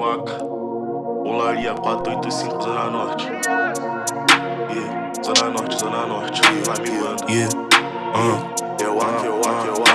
Vaca, Olaria 485, Zona Norte. Yeah, Zona Norte, Zona Norte, vai me manda. Yeah, uh, eu aqui, eu aqui.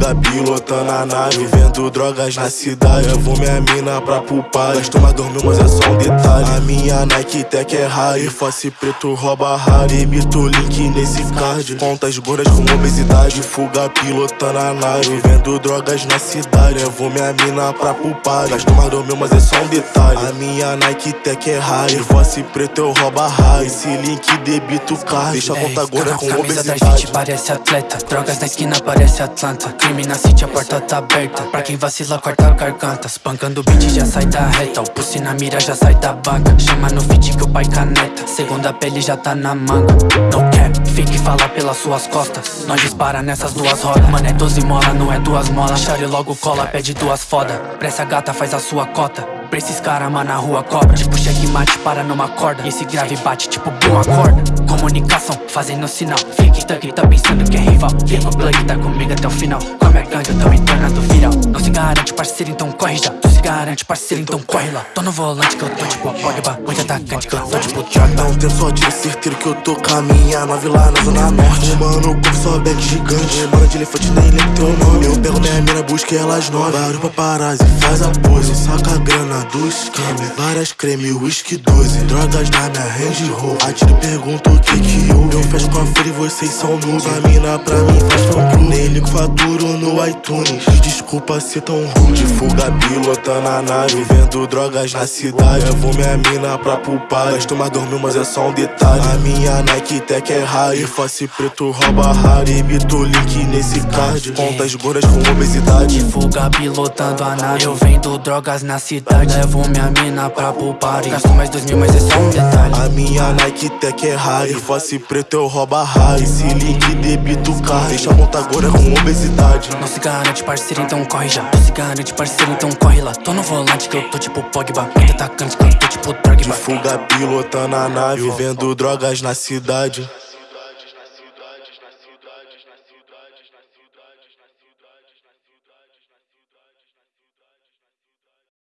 Fuga pilotando a nave, vendo drogas na cidade. Levo minha mina pra pulpar, gasto uma dormir, mas é só um detalhe. A minha Nike Tech é rare, face preto rouba rare. Emito link nesse card, contas gordas com obesidade. Fuga pilotando a nave, vendo drogas na cidade. Levo minha mina pra pulpar, gasto uma dormir, mas é só um detalhe. A minha Nike Tech é rare, face preto eu rouba rare. Esse link debito card, deixa a conta gorda com obesidade. parece atleta Drogas na esquina parece Atlanta Crime na city, a porta tá aberta. Pra quem vacila, corta a garganta. Espancando o beat, já sai da reta. O pulse na mira, já sai da banca Chama no feed que pai caneta. Segunda pele já tá na manga. No cap, fique falar pelas suas costas. Nós dispara nessas duas rodas. Mano, é 12 mola, não é duas molas Chare logo cola, pede duas foda. Pressa gata, faz a sua cota. Pra esses cara, mano, na rua cobra. Tipo checkmate, para numa corda. E esse grave bate tipo boom, acorda Comunicação, fazendo sinal. Fique thug, tá pensando que é rival. Liga o tá comigo até o final. Come a gangue, eu tô me tornando viral. Não se garante, parceiro, então corre já garante, parceiro, então corre lá. Tô no volante que eu tô tipo Pogba Muito atacante que eu tô tipo Dá Jordan um tempo só de certeiro que eu tô caminhando Nove lá na zona norte. Mano, como só bag gigante. Mano de elefante nem lembro teu nome. Eu pego minha mina, busco elas nove. Barulho paparazzi, faz a pose. Saca a grana do esquema Várias creme, whisky 12 Drogas na minha Range Rover. Atiro e pergunto o que que houve. Eu fecho com a feira e vocês são nubes A mina pra mim faz fã clube. Nem ligo faturo no iTunes. Desculpa ser tão rude. Fuga pilotando a nave Vendo drogas na cidade. Levo minha mina pra pulpar Gasto mais dormir, mas é só um detalhe. A minha Nike Tech é rare Face preto rouba rare Emito link nesse card. Contas gordas com obesidade. De fuga pilotando a nave. Eu vendo drogas na cidade. Levo minha mina pra poupar Gasto mais dois mil, mas é só um detalhe. A minha Nike Tech é rare Face preto eu rouba rare Esse link debito card. Deixa a monta gorda com obesidade. Não se garante, parceiro, então corre já. Não se garante, parceiro, então corre lá Tô no volante que eu tô tipo Pogba. Muito atacante que eu tô tipo Drogba. De fuga pilotando a nave Vendo drogas na cidade